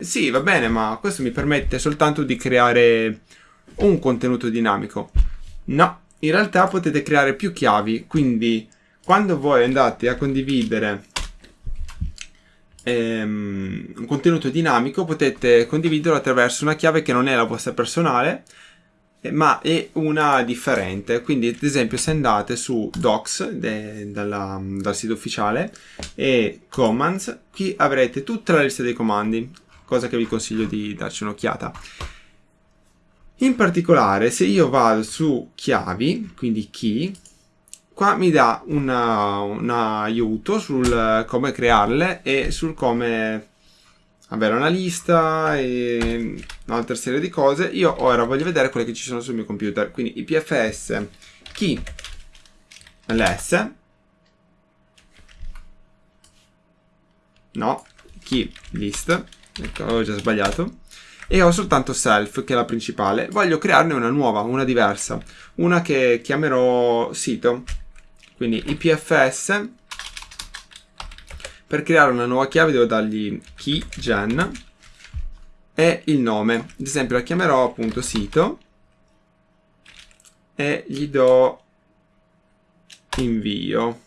Sì, va bene, ma questo mi permette soltanto di creare un contenuto dinamico. No, in realtà potete creare più chiavi, quindi quando voi andate a condividere ehm, un contenuto dinamico potete condividerlo attraverso una chiave che non è la vostra personale, eh, ma è una differente. Quindi, ad esempio, se andate su Docs de, dalla, dal sito ufficiale e Commands, qui avrete tutta la lista dei comandi, cosa che vi consiglio di darci un'occhiata. In particolare, se io vado su chiavi, quindi key, qua mi dà un aiuto sul come crearle e sul come avere una lista e un'altra serie di cose. Io ora voglio vedere quelle che ci sono sul mio computer. Quindi IPFS key ls no, key list ecco, avevo già sbagliato e ho soltanto self che è la principale voglio crearne una nuova, una diversa una che chiamerò sito quindi IPFS per creare una nuova chiave devo dargli key gen e il nome. Ad esempio la chiamerò appunto sito e gli do invio.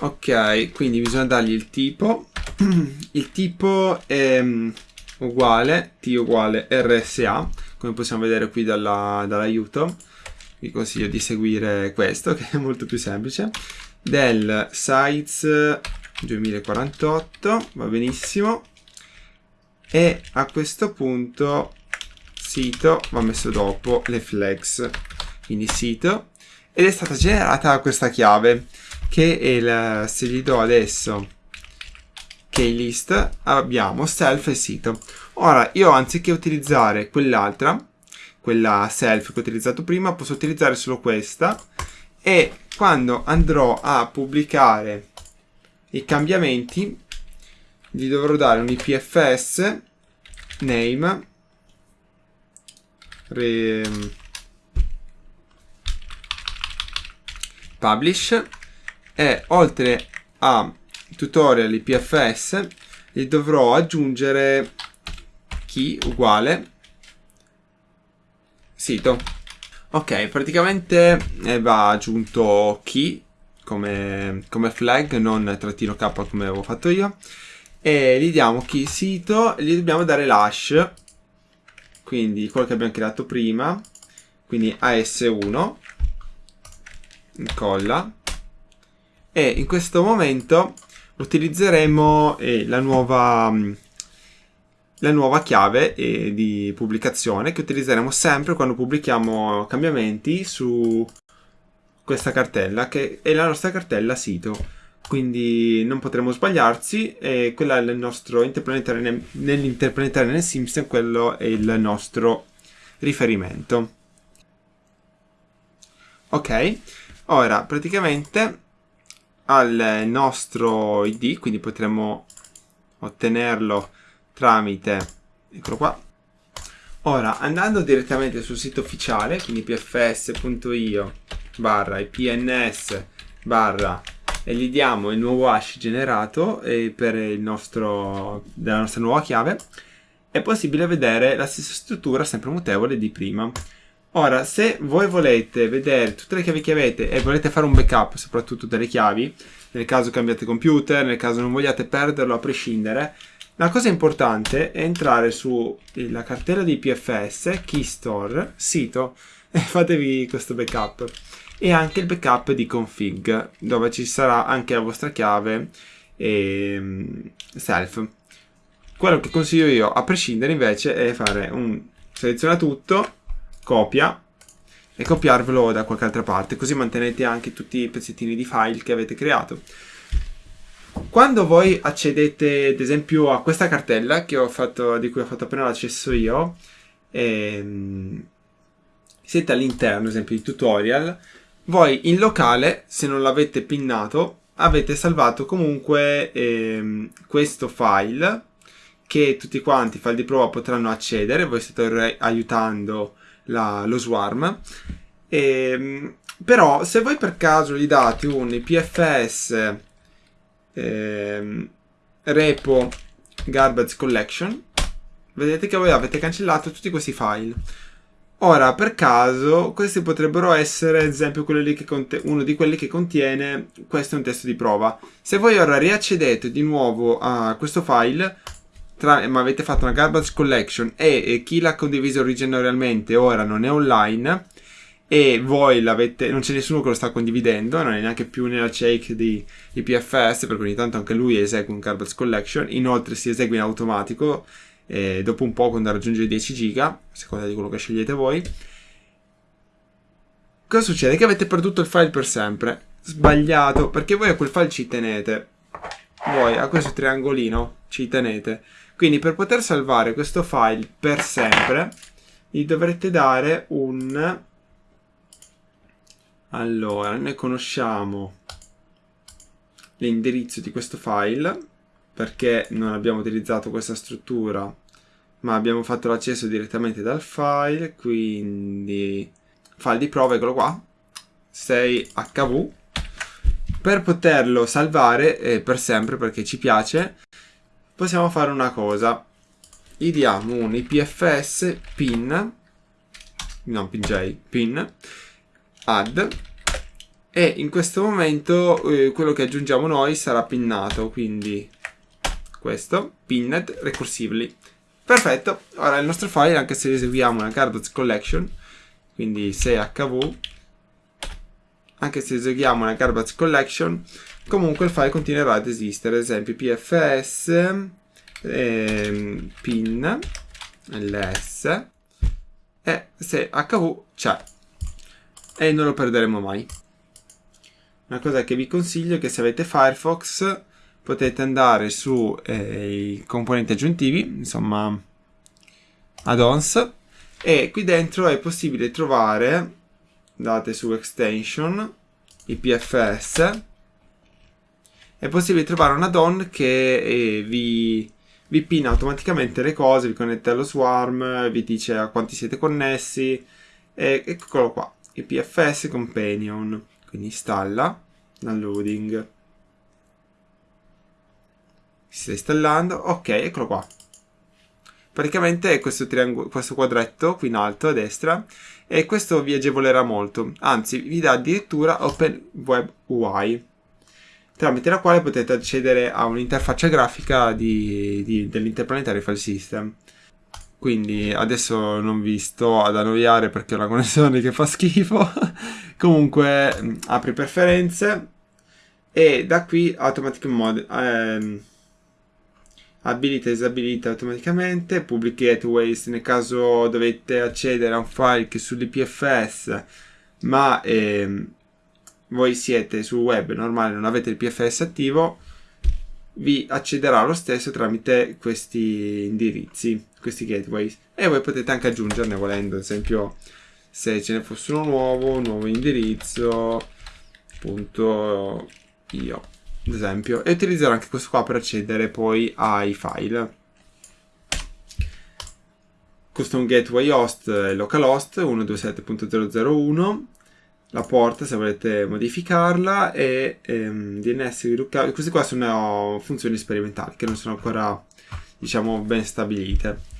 Ok, quindi bisogna dargli il tipo. il tipo è um, uguale, t uguale rsa, come possiamo vedere qui dall'aiuto. Vi consiglio di seguire questo, che è molto più semplice. Del size 2048 va benissimo e a questo punto sito va messo dopo le flex quindi sito ed è stata generata questa chiave che è il, se gli do adesso keylist abbiamo self e sito. Ora io anziché utilizzare quell'altra quella self che ho utilizzato prima posso utilizzare solo questa e quando andrò a pubblicare i cambiamenti gli dovrò dare un IPFS name re, publish e oltre a tutorial IPFS gli dovrò aggiungere key uguale sito ok praticamente eh, va aggiunto key come, come flag, non trattino k come avevo fatto io. E gli diamo key sito gli dobbiamo dare l'hash, quindi quello che abbiamo creato prima, quindi AS1, incolla, e in questo momento utilizzeremo eh, la nuova la nuova chiave eh, di pubblicazione che utilizzeremo sempre quando pubblichiamo cambiamenti su questa cartella che è la nostra cartella sito. Quindi non potremo sbagliarsi e quella è il nostro interplanetario nell'interplanetario nel Simpson quello è il nostro riferimento. Ok ora praticamente al nostro id quindi potremo ottenerlo tramite eccolo qua. Ora andando direttamente sul sito ufficiale quindi pfs.io barra ipns barra e gli diamo il nuovo hash generato per il nostro, della nostra nuova chiave è possibile vedere la stessa struttura sempre mutevole di prima ora se voi volete vedere tutte le chiavi che avete e volete fare un backup soprattutto delle chiavi nel caso cambiate computer nel caso non vogliate perderlo a prescindere la cosa importante è entrare sulla cartella di PFS, Keystore, sito e fatevi questo backup. E anche il backup di config dove ci sarà anche la vostra chiave e ehm, self. Quello che consiglio io a prescindere invece è fare un seleziona tutto copia e copiarvelo da qualche altra parte così mantenete anche tutti i pezzettini di file che avete creato quando voi accedete ad esempio a questa cartella fatto, di cui ho fatto appena l'accesso io ehm, siete all'interno ad esempio di tutorial voi in locale, se non l'avete pinnato, avete salvato comunque ehm, questo file che tutti quanti, file di prova, potranno accedere. Voi state aiutando la, lo swarm. Ehm, però se voi per caso gli date un IPFS ehm, repo garbage collection vedete che voi avete cancellato tutti questi file. Ora, per caso, questi potrebbero essere, ad esempio, uno di quelli che contiene, questo è un testo di prova. Se voi ora riaccedete di nuovo a questo file, tra, ma avete fatto una garbage collection e, e chi l'ha condiviso originariamente ora non è online, e voi l'avete, non c'è nessuno che lo sta condividendo, non è neanche più nella check di, di PFS, perché ogni tanto anche lui esegue un garbage collection, inoltre si esegue in automatico eh, dopo un po' quando raggiunge i 10 giga, a seconda di quello che scegliete voi. Cosa succede? Che avete perduto il file per sempre. Sbagliato, perché voi a quel file ci tenete. Voi a questo triangolino ci tenete. Quindi per poter salvare questo file per sempre, gli dovrete dare un... Allora, noi conosciamo l'indirizzo di questo file perché non abbiamo utilizzato questa struttura ma abbiamo fatto l'accesso direttamente dal file quindi file di prova eccolo qua 6hv per poterlo salvare eh, per sempre perché ci piace possiamo fare una cosa gli diamo un ipfs pin non pj pin add e in questo momento eh, quello che aggiungiamo noi sarà pinnato quindi questo, pinned recursively. Perfetto, ora il nostro file, anche se eseguiamo una garbage collection, quindi se hv, anche se eseguiamo una garbage collection, comunque il file continuerà ad esistere, ad esempio pfs, ehm, pin, ls, e se hv c'è, e non lo perderemo mai. Una cosa che vi consiglio è che se avete Firefox potete andare su eh, i componenti aggiuntivi, insomma add-ons, e qui dentro è possibile trovare, andate su extension, IPFS, è possibile trovare un add-on che eh, vi, vi pinna automaticamente le cose, vi connette allo swarm, vi dice a quanti siete connessi, e eccolo qua, IPFS Companion, quindi installa, downloading si sta installando, ok, eccolo qua. Praticamente è questo, questo quadretto qui in alto a destra e questo vi agevolerà molto, anzi vi dà addirittura Open Web UI tramite la quale potete accedere a un'interfaccia grafica dell'interplanetario file system. Quindi adesso non vi sto ad annoiare perché ho una connessione che fa schifo. Comunque apri preferenze e da qui automatic mode. Ehm, abilita e disabilita automaticamente, public gateways nel caso dovete accedere a un file che sull'IPFS ma ehm, voi siete sul web normale non avete il PFS attivo vi accederà lo stesso tramite questi indirizzi, questi gateways. E voi potete anche aggiungerne volendo, ad esempio se ce ne fosse uno nuovo, un nuovo indirizzo punto io ad esempio, e utilizzerò anche questo qua per accedere poi ai file. Custom Gateway Host e Localhost 127.001 la porta se volete modificarla e ehm, DNS Lookup. Queste qua sono funzioni sperimentali che non sono ancora diciamo ben stabilite.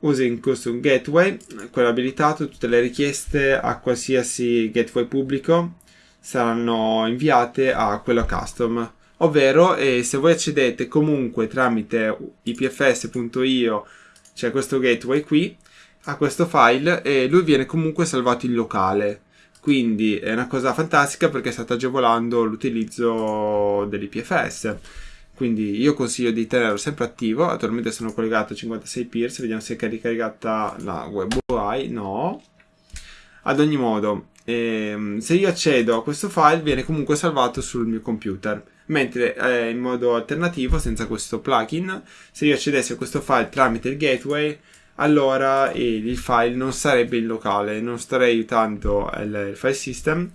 Using Custom Gateway, quello abilitato, tutte le richieste a qualsiasi gateway pubblico saranno inviate a quello custom. Ovvero eh, se voi accedete comunque tramite ipfs.io c'è questo gateway qui a questo file e lui viene comunque salvato in locale. Quindi è una cosa fantastica perché state agevolando l'utilizzo dell'IPFS quindi io consiglio di tenerlo sempre attivo. Attualmente sono collegato a 56 peers vediamo se è caricata la web UI no. Ad ogni modo ehm, se io accedo a questo file viene comunque salvato sul mio computer. Mentre eh, in modo alternativo senza questo plugin se io accedessi a questo file tramite il gateway allora il file non sarebbe in locale. Non starei aiutando il, il file system.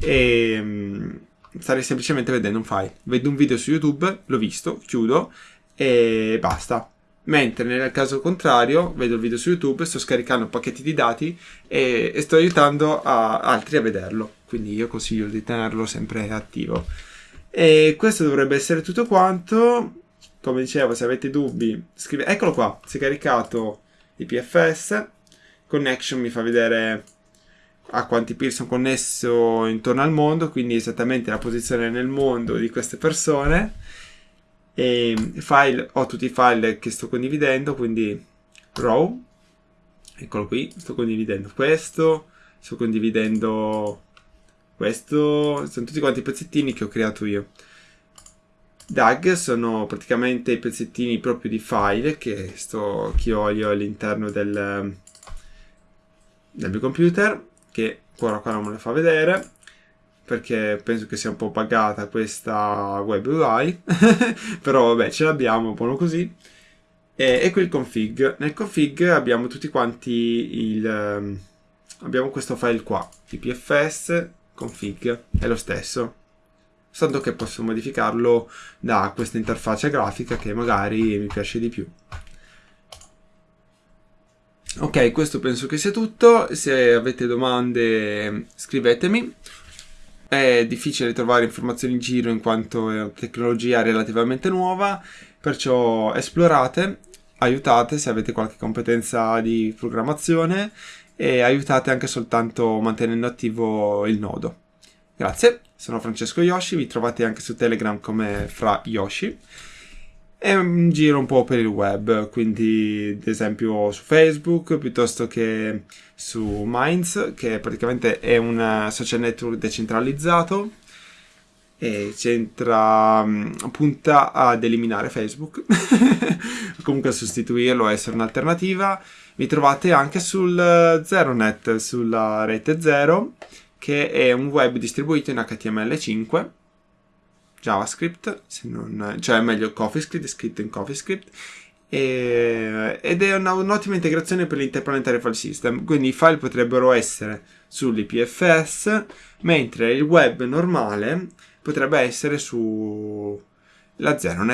E um, starei semplicemente vedendo un file. Vedo un video su youtube l'ho visto chiudo e basta mentre nel caso contrario vedo il video su YouTube, sto scaricando pacchetti di dati e, e sto aiutando a, altri a vederlo, quindi io consiglio di tenerlo sempre attivo. E questo dovrebbe essere tutto quanto. come dicevo, se avete dubbi, scrivete. Eccolo qua, si è caricato IPFS. Connection mi fa vedere a quanti peer sono connesso intorno al mondo, quindi esattamente la posizione nel mondo di queste persone. E file, ho tutti i file che sto condividendo, quindi row, eccolo qui, sto condividendo questo, sto condividendo questo, sono tutti quanti i pezzettini che ho creato io. DAG sono praticamente i pezzettini proprio di file che, sto, che ho io all'interno del, del mio computer che ora qua non me lo fa vedere perché penso che sia un po' pagata questa web UI però vabbè ce l'abbiamo buono così e, qui il config nel config abbiamo tutti quanti il um, abbiamo questo file qua ipfs config è lo stesso soltanto che posso modificarlo da questa interfaccia grafica che magari mi piace di più Ok, questo penso che sia tutto. Se avete domande scrivetemi. È difficile trovare informazioni in giro in quanto è una tecnologia relativamente nuova, perciò esplorate, aiutate se avete qualche competenza di programmazione e aiutate anche soltanto mantenendo attivo il nodo. Grazie, sono Francesco Yoshi, vi trovate anche su Telegram come Fra Yoshi e giro un po' per il web, quindi ad esempio su Facebook piuttosto che su Minds, che praticamente è un social network decentralizzato e c'entra mm, punta ad eliminare Facebook, comunque a sostituirlo, a essere un'alternativa. Vi trovate anche sul ZeroNet, sulla rete Zero, che è un web distribuito in HTML5 JavaScript, non, cioè meglio CoffeeScript, è scritto in CoffeeScript, e, ed è una, un'ottima integrazione per l'Interplanetary File System, quindi i file potrebbero essere sull'IPFS, mentre il web normale potrebbe essere sulla ZeroNet.